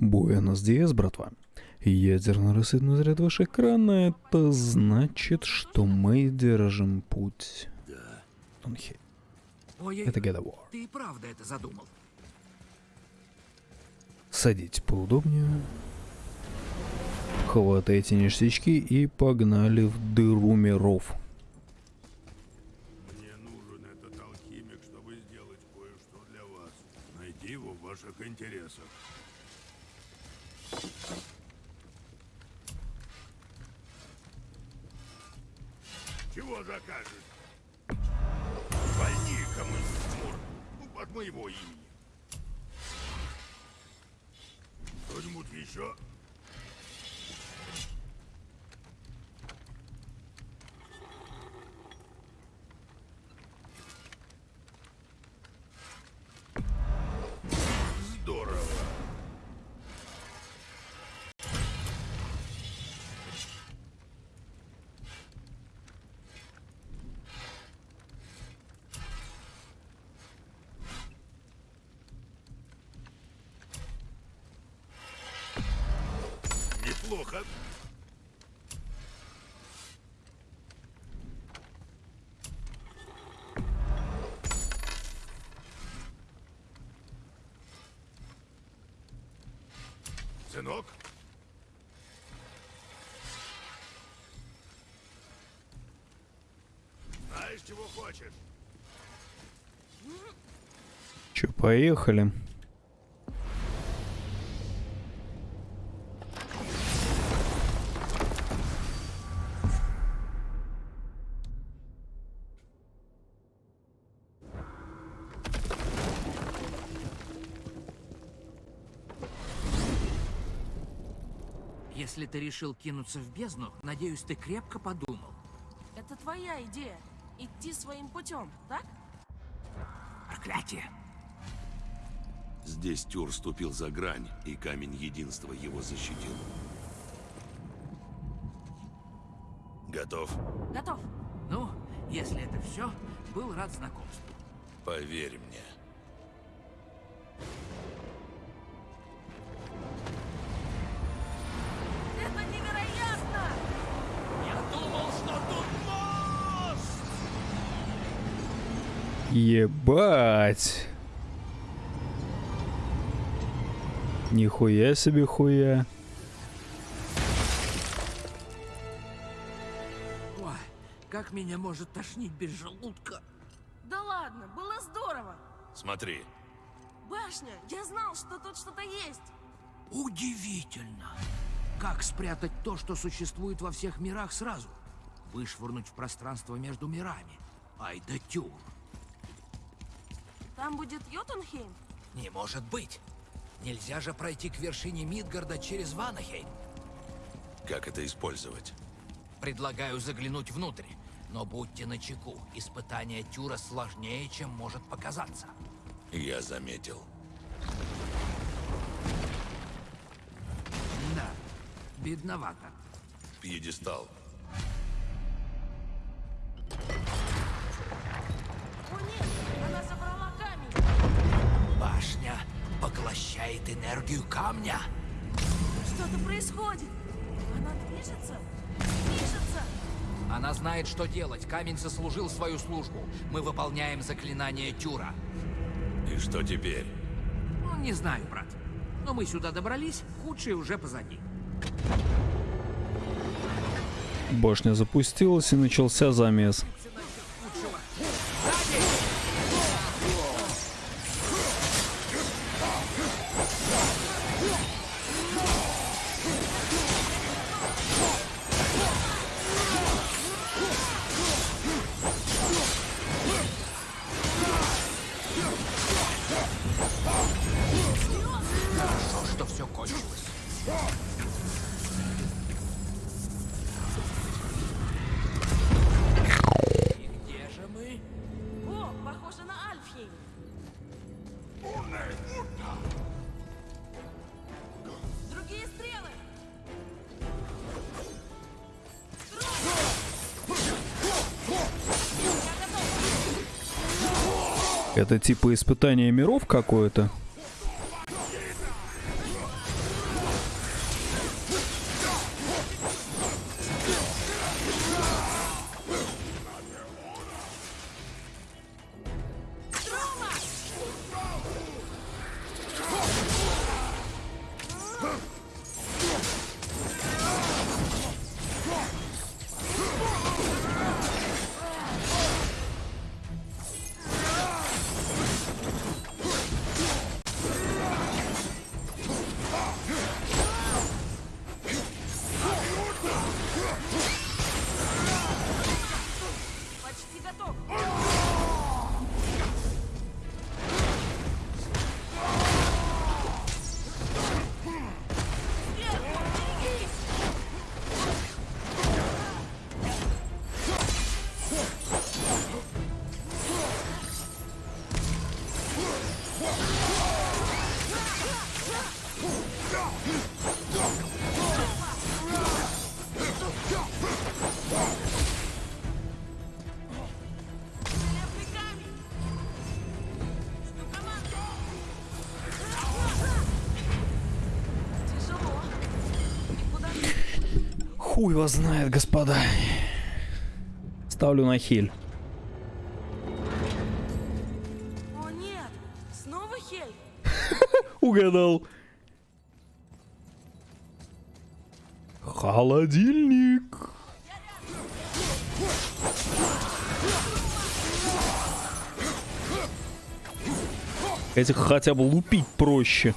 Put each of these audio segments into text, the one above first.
Буэнос Диас, братва. Ядерно рассветный заряд ваш экрана, это значит, что мы держим путь. Да. Тонхи. Ой, Это God of War. ты и правда это задумал. Садитесь поудобнее. Хватайте ништячки и погнали в дыру миров. Мне нужен этот алхимик, чтобы сделать кое-что для вас. Найти его в ваших интересах. Чего закажешь? Вольни-ка мы, Мур, ну, от моего имени. Кто-нибудь еще? Неплохо. Сынок? Знаешь, чего хочешь? Че, поехали. Ты решил кинуться в бездну, надеюсь, ты крепко подумал. Это твоя идея. Идти своим путем, так? Проклятие! Здесь Тюр ступил за грань, и камень единства его защитил. Готов? Готов. Ну, если это все, был рад знакомству. Поверь мне. Ебать. Нихуя себе хуя. Ой, как меня может тошнить без желудка? Да ладно, было здорово. Смотри. Башня, я знал, что тут что-то есть. Удивительно! Как спрятать то, что существует во всех мирах сразу? Вышвырнуть в пространство между мирами. Ай да тюр! Там будет Йотунхейм? Не может быть! Нельзя же пройти к вершине Мидгарда через Ванахейм. Как это использовать? Предлагаю заглянуть внутрь. Но будьте начеку, испытание Тюра сложнее, чем может показаться. Я заметил. Да, бедновато. Пьедестал. Поглощает энергию камня. Что-то происходит. Она движется. Движется. Она знает, что делать. Камень сослужил свою службу. Мы выполняем заклинание Тюра. И что теперь? Ну, не знаю, брат. Но мы сюда добрались, худшее уже позади. Башня запустилась и начался замес. Это типа испытание миров какое-то? Хуй вас знает, господа. Ставлю на хиль. О нет! Снова Хель? Угадал. Холодильник. Этих хотя бы лупить проще.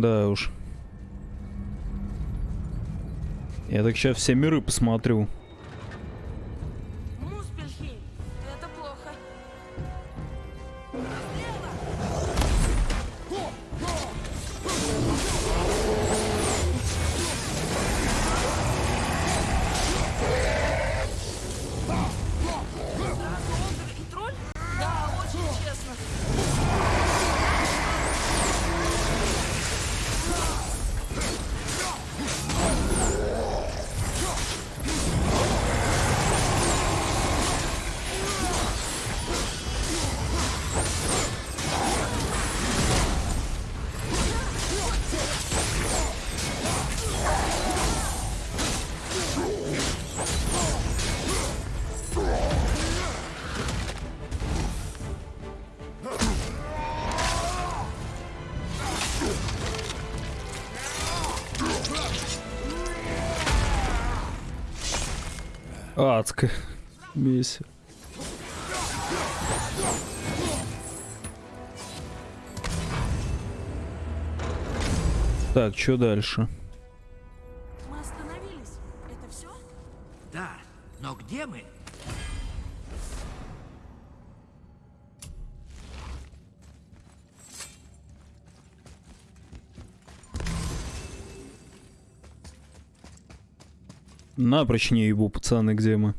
Да уж. Я так сейчас все миры посмотрю. Адско. Месси. Так, что дальше? Напрочь не ебу, пацаны, где мы?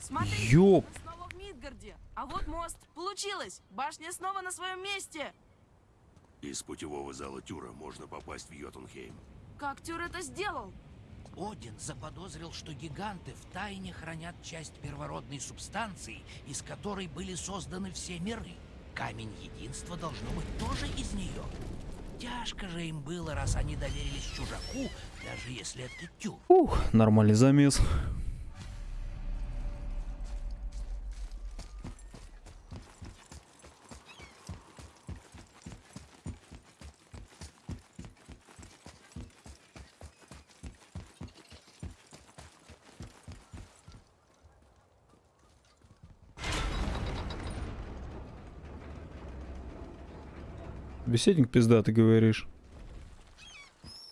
Смотри, Ёп. снова в Мидгарде. А вот мост. Получилось. Башня снова на своем месте. Из путевого зала Тюра можно попасть в Йотунхейм. Как Тюр это сделал? Один заподозрил, что гиганты в тайне хранят часть первородной субстанции, из которой были созданы все миры. Камень единства должно быть тоже из нее. Тяжко же им было, раз они доверились чужаку, даже если это тюр. Ух, нормальный замес. Беседник пизда, ты говоришь.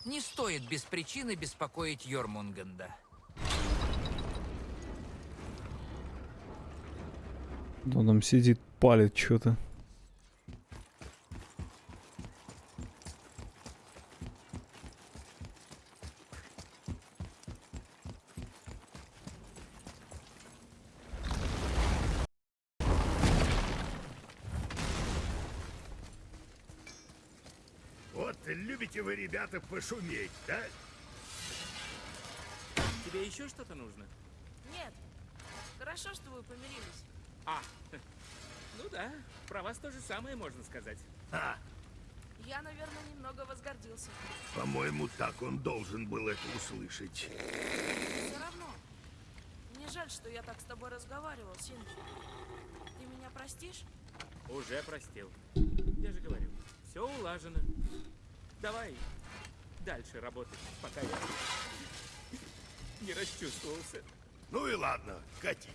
Не стоит без причины беспокоить Йормунганда. Он там сидит, палит что-то. Вот любите вы, ребята, пошуметь, да? Тебе еще что-то нужно? Нет. Хорошо, что вы помирились. А, ну да, про вас то же самое можно сказать. А, Я, наверное, немного возгордился. по-моему, так он должен был это услышать. Все равно. Мне жаль, что я так с тобой разговаривал, Синди. Ты меня простишь? Уже простил. Я же говорю, все улажено. Давай дальше работать, пока я не расчувствовался. Ну и ладно, катитесь.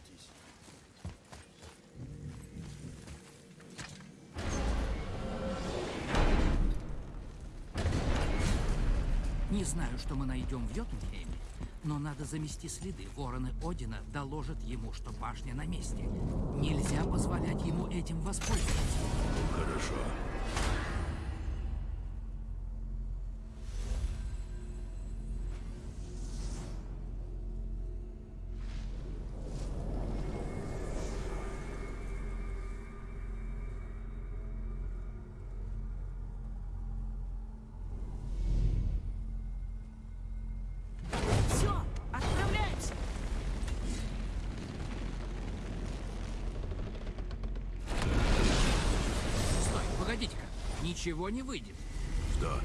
Не знаю, что мы найдем в Йотунхейме, но надо замести следы. Вороны Одина доложат ему, что башня на месте. Нельзя позволять ему этим воспользоваться. Хорошо. Ничего не выйдет. Что?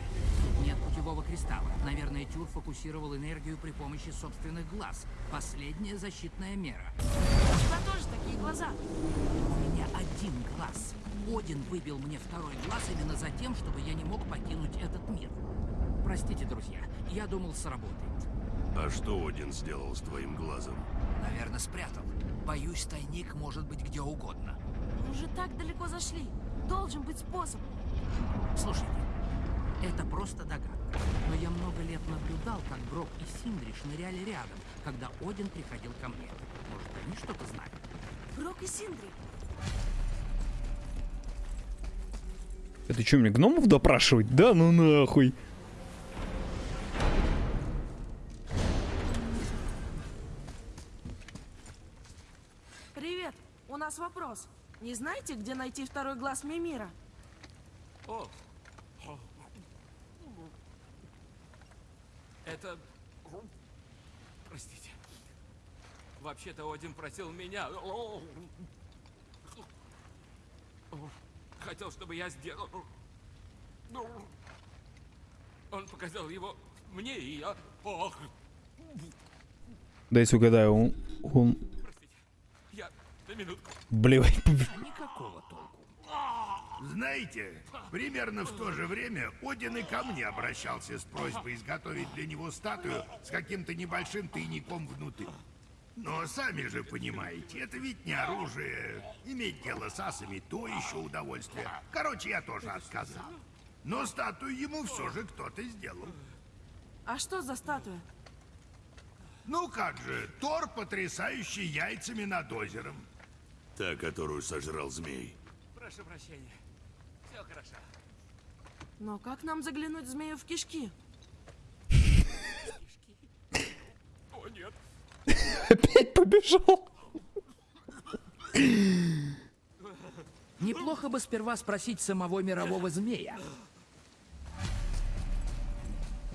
Нет путевого кристалла. Наверное, Тюр фокусировал энергию при помощи собственных глаз. Последняя защитная мера. У тебя тоже такие глаза. У меня один глаз. Один выбил мне второй глаз именно за тем, чтобы я не мог покинуть этот мир. Простите, друзья, я думал, сработает. А что Один сделал с твоим глазом? Наверное, спрятал. Боюсь, тайник может быть где угодно. Мы уже так далеко зашли. Должен быть способ. Слушайте, это просто догадка. Но я много лет наблюдал, как Брок и Синдри шныряли рядом, когда Один приходил ко мне. Может, они что-то знают? Брок и Синдри. Это что, мне гномов допрашивать? Да ну нахуй. Привет. У нас вопрос. Не знаете, где найти второй глаз Мимира? О. Это... Простите. Вообще-то Один просил меня... Хотел, чтобы я сделал... Он показал его мне, и я... Ох, Дайте угадаю, он... он... простите. Я на минутку. Блевай. Никакого толку. Знаете, примерно в то же время Один и ко мне обращался с просьбой изготовить для него статую с каким-то небольшим тайником внутри. Но сами же понимаете, это ведь не оружие. Иметь дело с асами — то еще удовольствие. Короче, я тоже отказал. Но статую ему все же кто-то сделал. А что за статуя? Ну как же, Тор, потрясающий яйцами над озером. Та, которую сожрал змей. Прошу прощения. Все хорошо. Но как нам заглянуть змею в кишки? О, нет. Опять побежал. Неплохо бы сперва спросить самого мирового змея.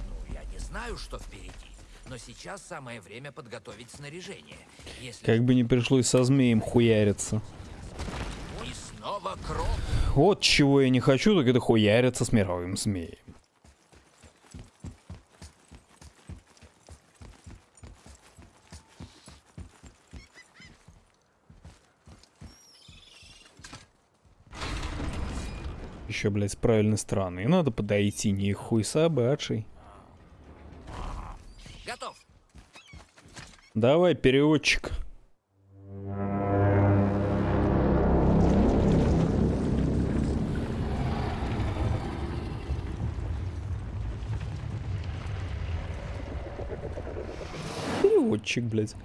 Ну, я не знаю, что впереди, но сейчас самое время подготовить снаряжение. Если Как бы не пришлось со змеем хуяриться. и снова кровь. Вот чего я не хочу, так это хуяриться с мировым змеем. Еще, блядь, с правильной стороны. Надо подойти, не хуй собачий. Готов. Давай, переводчик. Переводчик, блядь.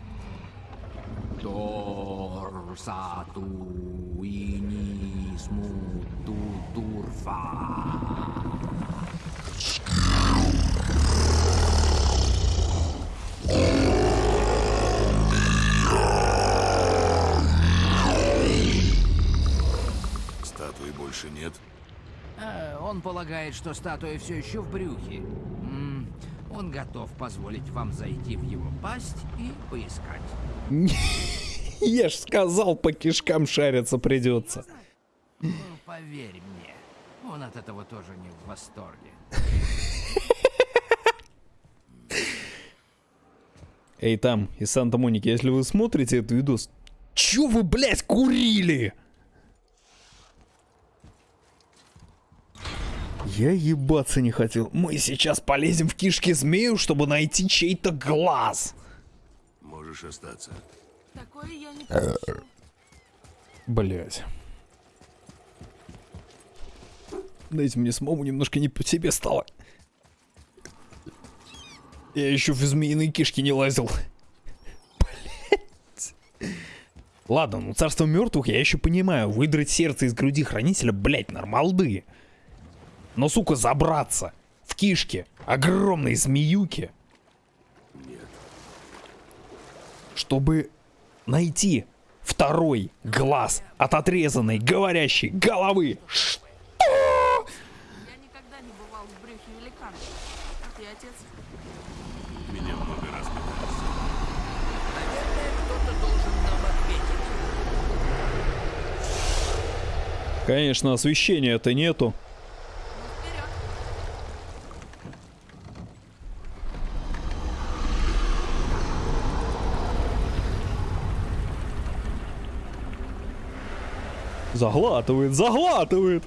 Статуи больше нет. Э, Он полагает, что статуя все еще в брюхе. Он готов позволить вам зайти в его пасть и поискать. Я ж сказал, по кишкам шариться придется. Ну, поверь мне, он от этого тоже не в восторге. Эй, там, из Санта-Моники, если вы смотрите этот видос, чё вы, блядь, курили? Я ебаться не хотел. Мы сейчас полезем в кишки змею, чтобы найти чей-то глаз. Можешь остаться. Такое я не прощу. Блять. Дайте мне самому немножко не по себе стало. Я еще в змеиные кишки не лазил. Блять. Ладно, ну царство мертвых я еще понимаю. Выдрать сердце из груди хранителя, блять, нормалды. Но, сука, забраться в кишки огромной змеюки. Чтобы найти второй глаз от отрезанной говорящей головы. Ш- Я никогда не бывал в брюхе великана. А ты, отец? Меня много раз пытались. Наверное, кто-то должен нам ответить. Конечно, освещения-то нету. Заглатывает, заглатывает.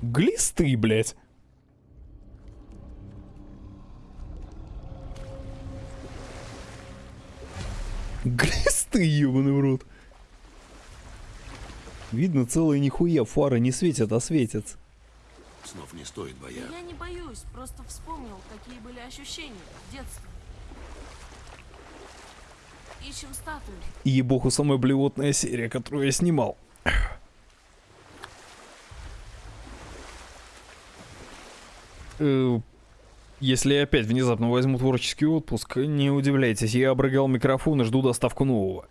Глисты, блядь. Глисты, ебаный в рот. Видно, целая нихуя фара не светит, а светится. Снов не стоит бояться. я не боюсь, просто вспомнил, какие были ощущения в детстве. Ищем статую. И ебоху самая блевотная серия, которую я снимал. Э, Если я опять внезапно возьму творческий отпуск, не удивляйтесь, я обрыгал микрофон и жду доставку нового.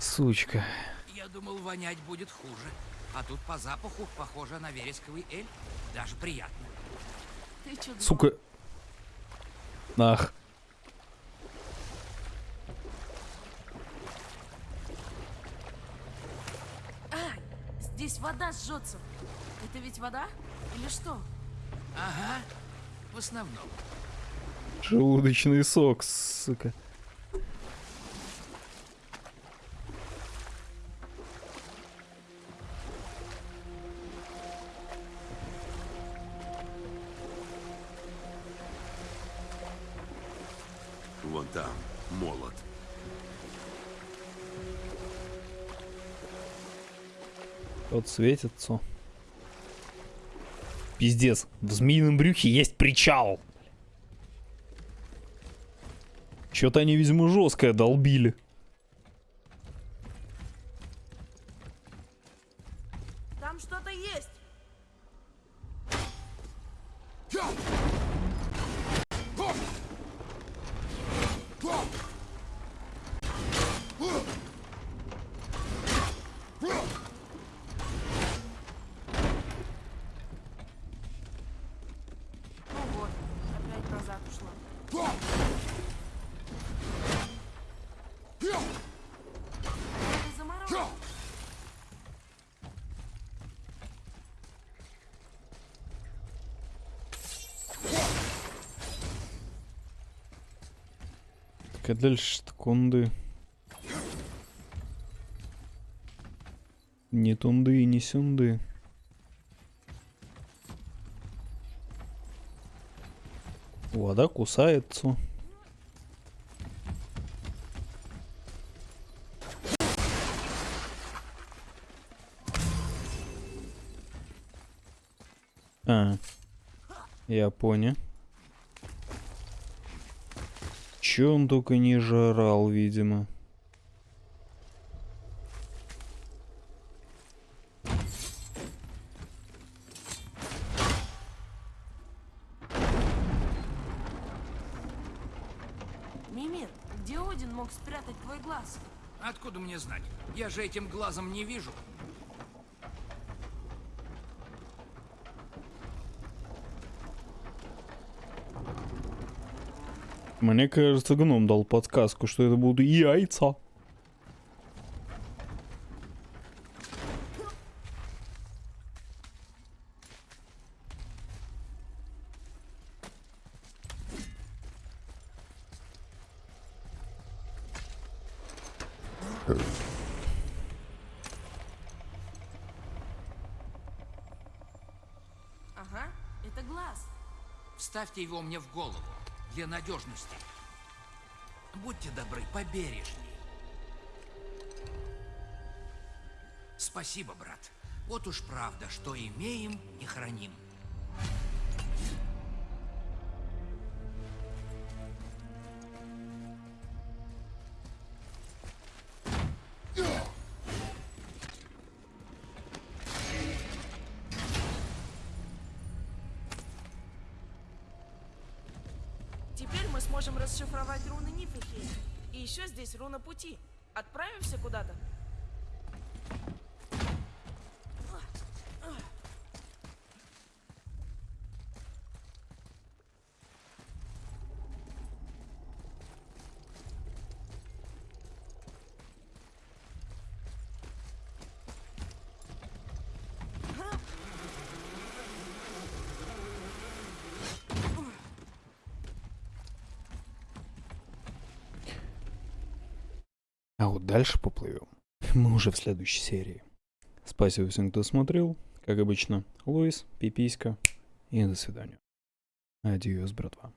Сучка. Я думал, вонять будет хуже. А тут по запаху похоже на вересковый эль. Даже приятно. Ты думал? Сука. Ах. Ай, здесь вода жжется. Это ведь вода? Или что? Ага, в основном. Желудочный сок, сука. Вот светится. Пиздец, в змеином брюхе есть причал. Чё-то они, видимо, жесткое долбили. Дальше тунды. Не тунды и не сюнды. Вода кусается. А, я понял. Че он только не жрал, видимо. Мимир, где Один мог спрятать твой глаз? Откуда мне знать? Я же этим глазом не вижу. Мне кажется, гном дал подсказку, что это будут яйца. Ага, это глаз. Вставьте его мне в голову для надежности. Будьте добры, побережней. Спасибо, брат. Вот уж правда, что имеем и храним. Еще здесь руна пути. Отправимся куда-то? А вот дальше поплывем. Мы уже в следующей серии. Спасибо всем, кто смотрел. Как обычно, Луис, Пиписька и до свидания. Адьос, братва.